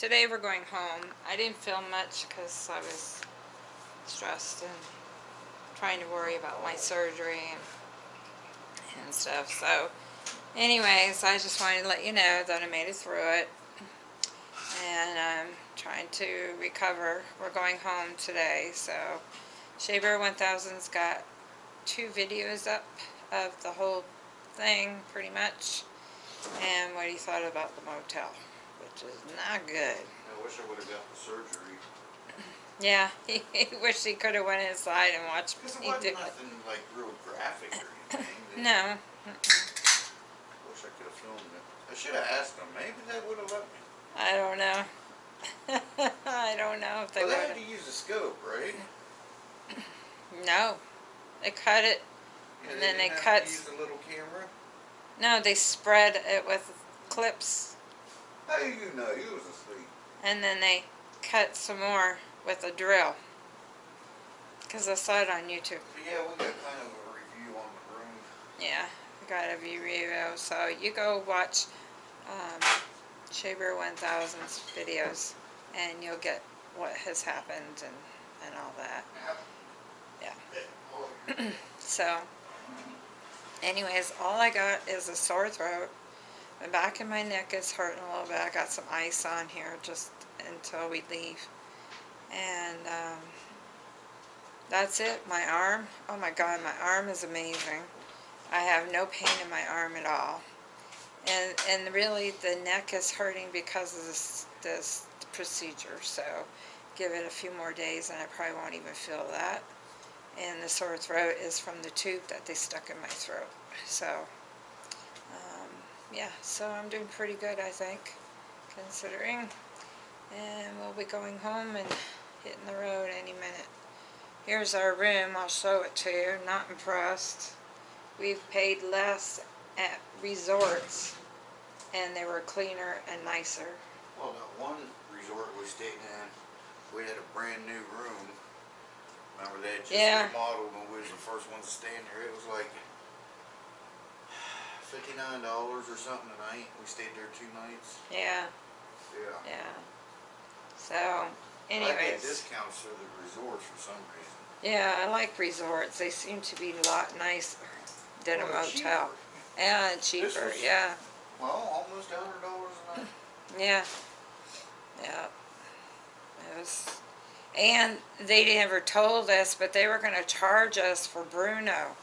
today we're going home. I didn't film much because I was stressed and trying to worry about my surgery and, and stuff. So anyways, I just wanted to let you know that I made it through it and I'm trying to recover. We're going home today. So Shaver 1000's got two videos up of the whole thing pretty much and what he thought about the motel, which is not good. I wish I would've got the surgery. Yeah, he, he wished he could have went inside and watched me do it. nothing like real graphic or anything. They- No, Wish I could've filmed it. I should've asked them, maybe they would've let me. I don't know. I don't know if they Well, they had to use a scope, right? No, they cut it. Yeah, And then they didn't have cut- to use a little camera. No, they spread it with clips, How do you know? You was asleep. and then they cut some more with a drill. Cause I saw it on YouTube. Yeah, we got kind of a review on the room. Yeah, I got a view review, so you go watch um, Shaver 1000's videos and you'll get what has happened and, and all that. Yeah. Yeah. So, anyways, all I got is a sore throat. The back of my neck is hurting a little bit. I got some ice on here just until we leave. And um, that's it. My arm, oh my god, my arm is amazing. I have no pain in my arm at all. And, and really the neck is hurting because of this, this procedure. So give it a few more days and I probably won't even feel that and the sore throat is from the tube that they stuck in my throat. So, um, yeah, so I'm doing pretty good, I think, considering. And we'll be going home and hitting the road any minute. Here's our room, I'll show it to you, not impressed. We've paid less at resorts, and they were cleaner and nicer. Well, that one resort we stayed in, we had a brand new room. Remember that? just Yeah. remodeled when we was the first ones to stay in there. It was like fifty-nine dollars or something a night. We stayed there two nights. Yeah, Yeah. yeah. So, anyways. I get discounts through the resorts for some reason. Yeah, I like resorts. They seem to be a lot nicer than a motel. cheaper. Yeah, cheaper, was- yeah, Well, almost a hundred dollars a night. yeah, yeah. It was, and they never told us, but they were gonna charge us for Bruno.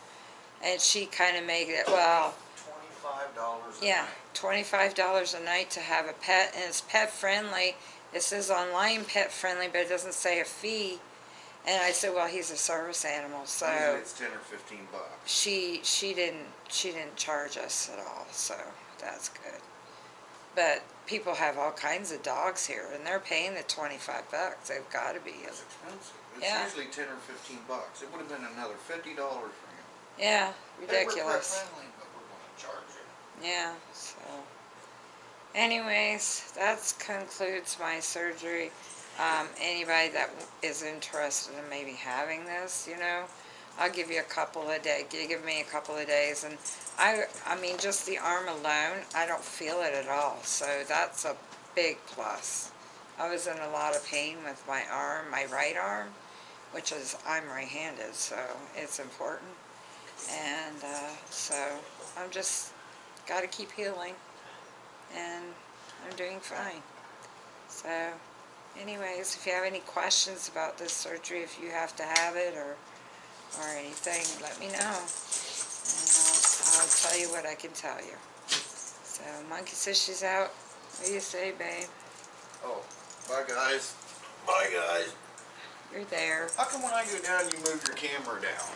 And she kinda made it, well, Twenty-five dollars a yeah, night. twenty-five dollars a night to have a pet, and it's pet friendly. It says online pet friendly, but it doesn't say a fee. And I said, well, he's a service animal, so. It's ten or fifteen bucks. she she didn't she didn't charge us at all so that's good but people have all kinds of dogs here and they're paying the 25 bucks they've got to be It's expensive. It's Yeah. usually ten or fifteen bucks. It would have been another fifty dollars for him. yeah Hey, we're pet ridiculous friendly, but we're gonna charge you. Yeah so anyways that concludes my surgery. Um, anybody that is interested in maybe having this you know I'll give you a couple of days You give me a couple of days and I I mean just the arm alone I don't feel it at all so that's a big plus. I was in a lot of pain with my arm my right arm which is I'm right-handed so it's important. And uh, so I'm just got to keep healing and I'm doing fine so anyways if you have any questions about this surgery if you have to have it or or anything let me know and I'll, I'll tell you what I can tell you so monkey says she's out what do you say babe Oh, bye guys. Bye guys. you're there How come when I go down you move your camera down?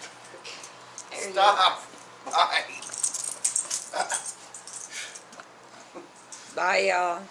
There Stop. Bye. Bye y'all